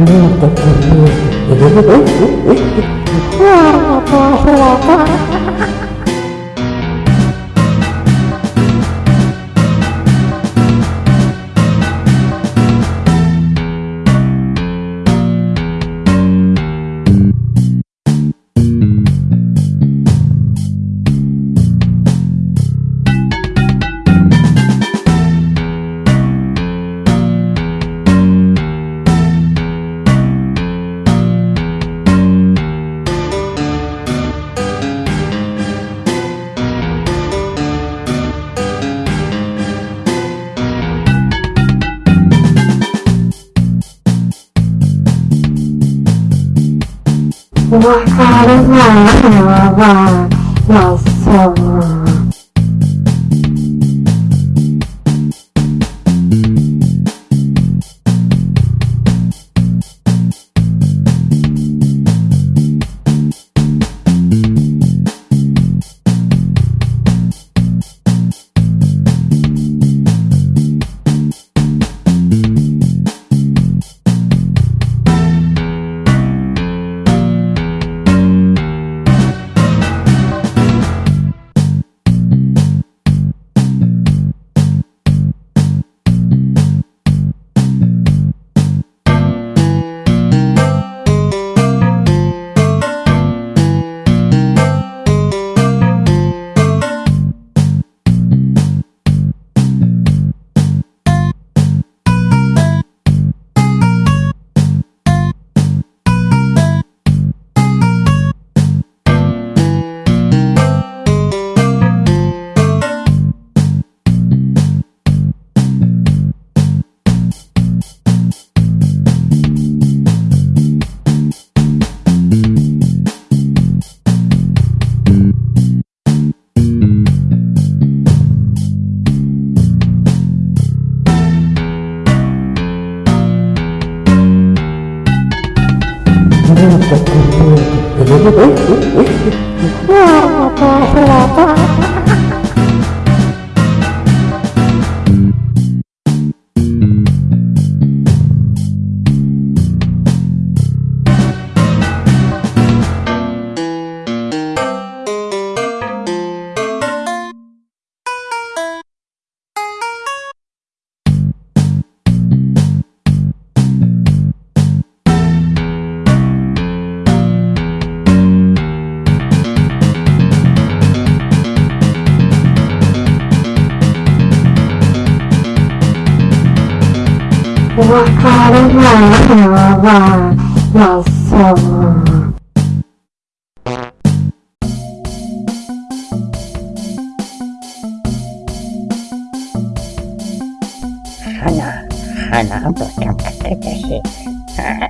Luta comigo. What kind of love, love, I love, Kenapa kenapa Yes, Hana, Hana, welcome back to the ship.